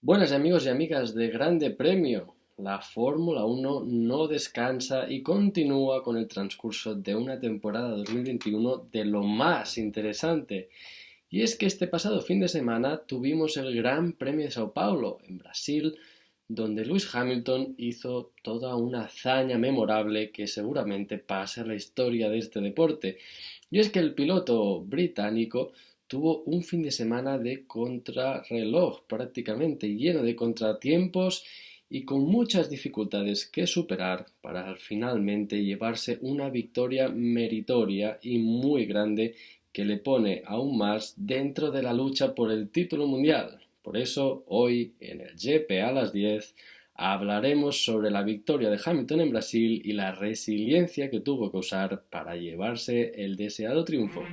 Buenas amigos y amigas de Grande Premio. La Fórmula 1 no descansa y continúa con el transcurso de una temporada 2021 de lo más interesante. Y es que este pasado fin de semana tuvimos el Gran Premio de Sao Paulo, en Brasil, donde Lewis Hamilton hizo toda una hazaña memorable que seguramente pasa a la historia de este deporte. Y es que el piloto británico tuvo un fin de semana de contrarreloj prácticamente lleno de contratiempos y con muchas dificultades que superar para finalmente llevarse una victoria meritoria y muy grande que le pone aún más dentro de la lucha por el título mundial. Por eso, hoy en el GP a las 10 hablaremos sobre la victoria de Hamilton en Brasil y la resiliencia que tuvo que usar para llevarse el deseado triunfo.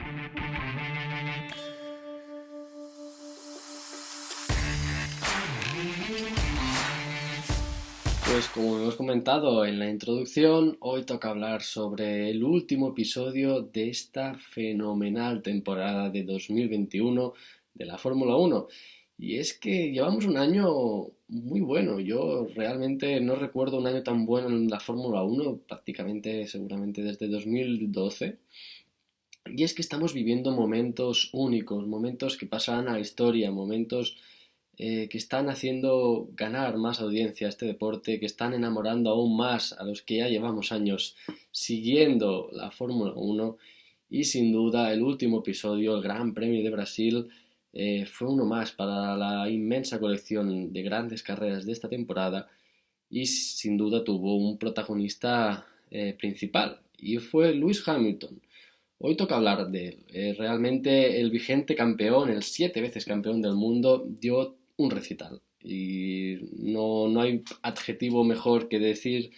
Pues como hemos comentado en la introducción, hoy toca hablar sobre el último episodio de esta fenomenal temporada de 2021 de la Fórmula 1. Y es que llevamos un año muy bueno. Yo realmente no recuerdo un año tan bueno en la Fórmula 1, prácticamente seguramente desde 2012. Y es que estamos viviendo momentos únicos, momentos que pasarán a la historia, momentos eh, que están haciendo ganar más audiencia a este deporte, que están enamorando aún más a los que ya llevamos años siguiendo la Fórmula 1 y sin duda el último episodio, el Gran Premio de Brasil, eh, fue uno más para la inmensa colección de grandes carreras de esta temporada y sin duda tuvo un protagonista eh, principal y fue Lewis Hamilton. Hoy toca hablar de él. realmente el vigente campeón, el siete veces campeón del mundo, dio un recital. Y no, no hay adjetivo mejor que decir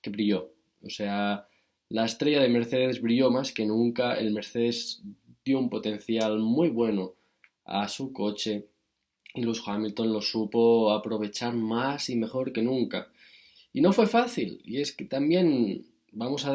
que brilló. O sea, la estrella de Mercedes brilló más que nunca. El Mercedes dio un potencial muy bueno a su coche y los Hamilton lo supo aprovechar más y mejor que nunca. Y no fue fácil. Y es que también vamos a,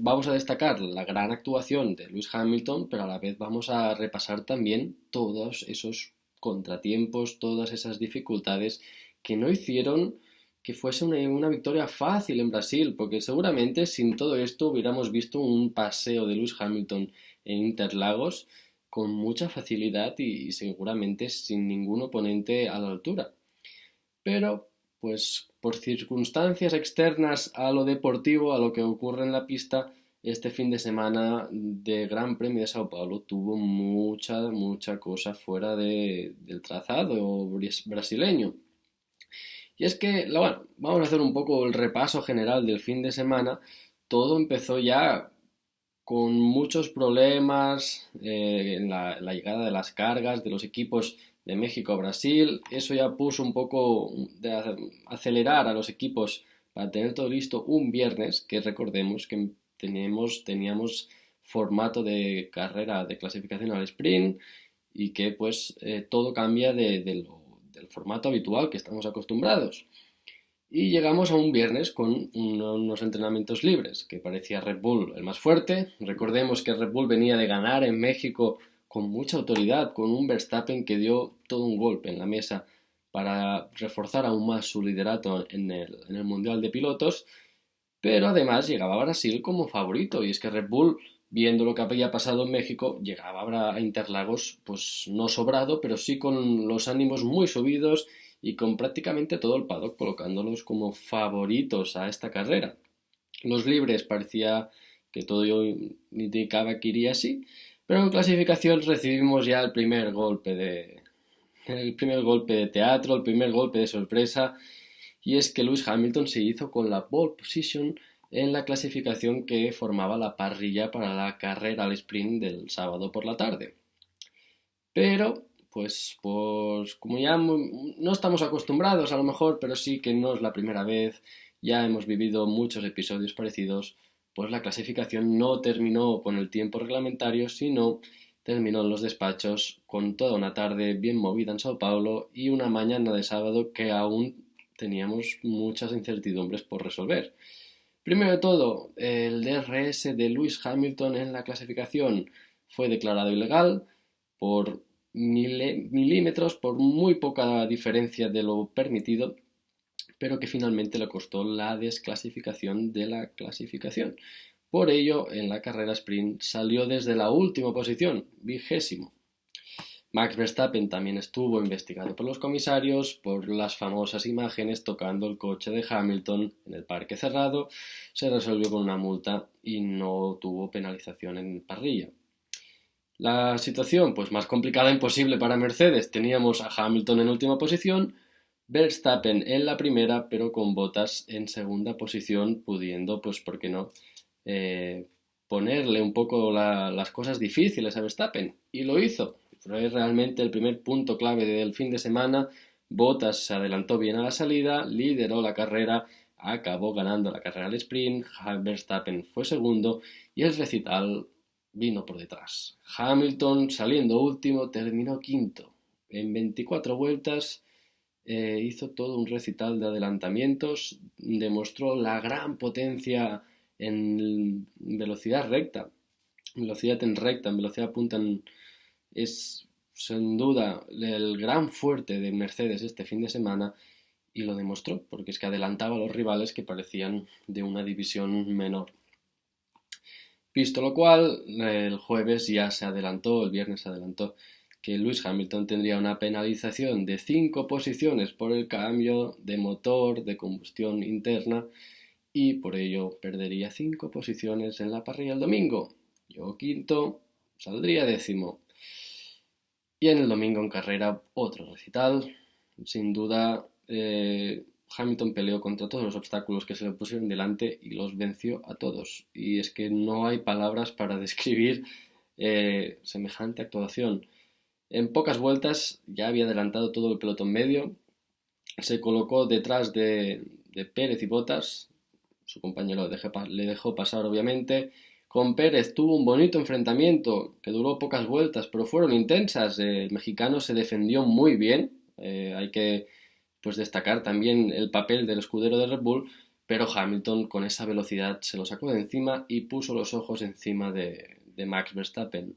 vamos a destacar la gran actuación de Lewis Hamilton, pero a la vez vamos a repasar también todos esos contratiempos, todas esas dificultades que no hicieron que fuese una, victoria fácil en Brasil, porque seguramente sin todo esto hubiéramos visto un paseo de Lewis Hamilton en Interlagos con mucha facilidad y, seguramente sin ningún oponente a la altura. Pero, pues por circunstancias externas a lo deportivo, a lo que ocurre en la pista, este fin de semana de Gran Premio de Sao Paulo tuvo mucha, mucha cosa fuera de, del trazado brasileño. Y es que, bueno, vamos a hacer un poco el repaso general del fin de semana. Todo empezó ya con muchos problemas eh, en la, llegada de las cargas de los equipos de México a Brasil. Eso ya puso un poco de acelerar a los equipos para tener todo listo un viernes, que recordemos que teníamos, teníamos formato de carrera de clasificación al sprint y que pues eh, todo cambia de, del formato habitual que estamos acostumbrados. Y llegamos a un viernes con unos entrenamientos libres, que parecía Red Bull el más fuerte. Recordemos que Red Bull venía de ganar en México con mucha autoridad, con un Verstappen que dio todo un golpe en la mesa para reforzar aún más su liderato en el, en el Mundial de Pilotos pero además llegaba a Brasil como favorito, y es que Red Bull, viendo lo que había pasado en México, llegaba a Interlagos, pues no sobrado, pero sí con los ánimos muy subidos y con prácticamente todo el paddock colocándolos como favoritos a esta carrera. Los libres parecía que todo indicaba que iría así, pero en clasificación recibimos ya el primer golpe de el primer golpe de teatro, el primer golpe de sorpresa y es que Lewis Hamilton se hizo con la pole position en la clasificación que formaba la parrilla para la carrera al sprint del sábado por la tarde. Pero, pues, pues como ya no estamos acostumbrados a lo mejor, pero sí que no es la primera vez, ya hemos vivido muchos episodios parecidos, pues la clasificación no terminó con el tiempo reglamentario, sino terminó en los despachos con toda una tarde bien movida en Sao Paulo y una mañana de sábado que aún teníamos muchas incertidumbres por resolver. Primero de todo, el DRS de Lewis Hamilton en la clasificación fue declarado ilegal por milímetros por muy poca diferencia de lo permitido, pero que finalmente le costó la desclasificación de la clasificación. Por ello, en la carrera sprint salió desde la última posición, vigésimo. Max Verstappen también estuvo investigado por los comisarios por las famosas imágenes tocando el coche de Hamilton en el parque cerrado. Se resolvió con una multa y no tuvo penalización en parrilla. La situación, pues más complicada imposible para Mercedes. Teníamos a Hamilton en última posición, Verstappen en la primera, pero con botas en segunda posición, pudiendo, pues, ¿por qué no? Eh, ponerle un poco las cosas difíciles a Verstappen. Y lo hizo. Fue realmente el primer punto clave del fin de semana. Bottas se adelantó bien a la salida, lideró la carrera, acabó ganando la carrera al sprint, Verstappen fue segundo y el recital vino por detrás. Hamilton, saliendo último, terminó quinto. En 24 vueltas eh, hizo todo un recital de adelantamientos, demostró la gran potencia en velocidad recta, velocidad en recta, en velocidad punta, es sin duda el gran fuerte de Mercedes este fin de semana y lo demostró, porque es que adelantaba a los rivales que parecían de una división menor. Visto lo cual, el jueves ya se adelantó, el viernes se adelantó, que Lewis Hamilton tendría una penalización de 5 posiciones por el cambio de motor de combustión interna y por ello perdería 5 posiciones en la parrilla el domingo. Yo quinto, saldría décimo. Y en el domingo en carrera otro recital. Sin duda, eh, Hamilton peleó contra todos los obstáculos que se le pusieron delante y los venció a todos. Y es que no hay palabras para describir eh, semejante actuación. En pocas vueltas ya había adelantado todo el pelotón medio, se colocó detrás de, Pérez y Botas, su compañero le dejó pasar obviamente. Con Pérez tuvo un bonito enfrentamiento que duró pocas vueltas, pero fueron intensas. El mexicano se defendió muy bien. Eh, hay que pues destacar también el papel del escudero de Red Bull, pero Hamilton con esa velocidad se lo sacó de encima y puso los ojos encima de, Max Verstappen.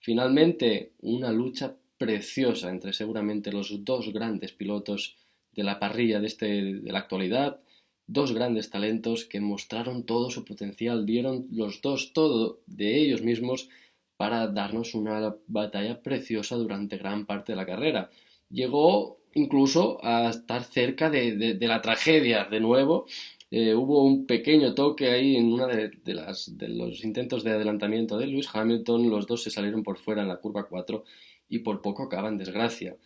Finalmente, una lucha preciosa entre seguramente los dos grandes pilotos de la parrilla de, este, de la actualidad, dos grandes talentos que mostraron todo su potencial, dieron los dos todo de ellos mismos para darnos una batalla preciosa durante gran parte de la carrera. Llegó incluso a estar cerca de, la tragedia de nuevo. Eh, hubo un pequeño toque ahí en uno de, de los intentos de adelantamiento de Lewis Hamilton. Los dos se salieron por fuera en la curva 4 y por poco acaban desgracia.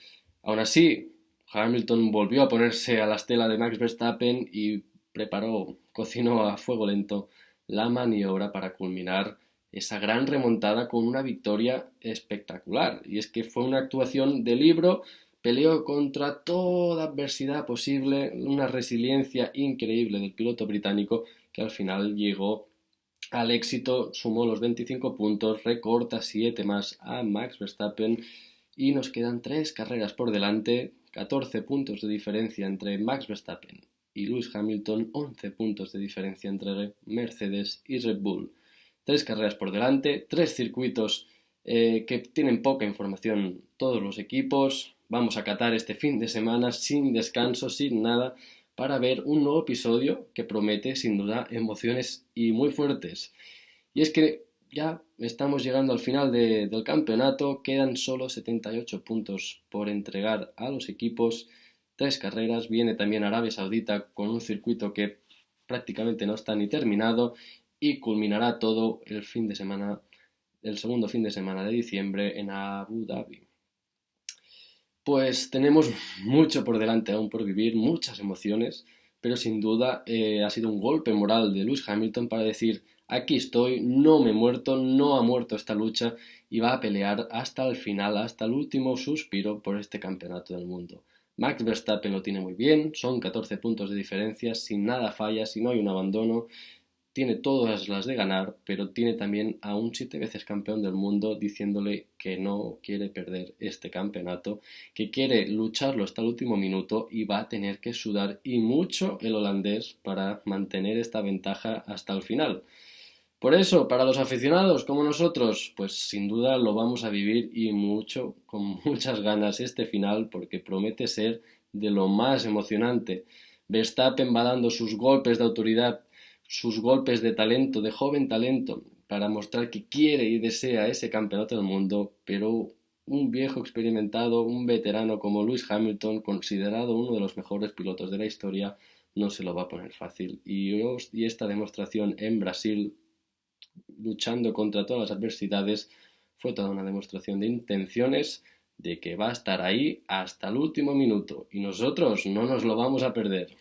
Aún así, Hamilton volvió a ponerse a la estela de Max Verstappen y preparó, cocinó a fuego lento la maniobra para culminar esa gran remontada con una victoria espectacular. Y es que fue una actuación de libro peleó contra toda adversidad posible, una resiliencia increíble del piloto británico que al final llegó al éxito, sumó los 25 puntos, recorta 7 más a Max Verstappen y nos quedan 3 carreras por delante, 14 puntos de diferencia entre Max Verstappen y Lewis Hamilton, 11 puntos de diferencia entre Mercedes y Red Bull. 3 carreras por delante, 3 circuitos eh, que tienen poca información todos los equipos, Vamos a catar este fin de semana sin descanso, sin nada, para ver un nuevo episodio que promete sin duda emociones y muy fuertes. Y es que ya estamos llegando al final del campeonato, quedan solo 78 puntos por entregar a los equipos, tres carreras, viene también Arabia Saudita con un circuito que prácticamente no está ni terminado y culminará todo el fin de semana, el segundo fin de semana de diciembre en Abu Dhabi. Pues tenemos mucho por delante aún por vivir, muchas emociones, pero sin duda eh, ha sido un golpe moral de Lewis Hamilton para decir aquí estoy, no me he muerto, no ha muerto esta lucha y va a pelear hasta el final, hasta el último suspiro por este campeonato del mundo. Max Verstappen lo tiene muy bien, son 14 puntos de diferencia, sin nada falla, si no hay un abandono, tiene todas las de ganar, pero tiene también a un siete veces campeón del mundo diciéndole que no quiere perder este campeonato, que quiere lucharlo hasta el último minuto y va a tener que sudar y mucho el holandés para mantener esta ventaja hasta el final. Por eso, para los aficionados como nosotros, pues sin duda lo vamos a vivir y mucho, con muchas ganas este final, porque promete ser de lo más emocionante. Verstappen va dando sus golpes de autoridad, sus golpes de talento, de joven talento, para mostrar que quiere y desea ese campeonato del mundo, pero un viejo experimentado, un veterano como Lewis Hamilton, considerado uno de los mejores pilotos de la historia, no se lo va a poner fácil. Y, esta demostración en Brasil, luchando contra todas las adversidades, fue toda una demostración de intenciones de que va a estar ahí hasta el último minuto y nosotros no nos lo vamos a perder.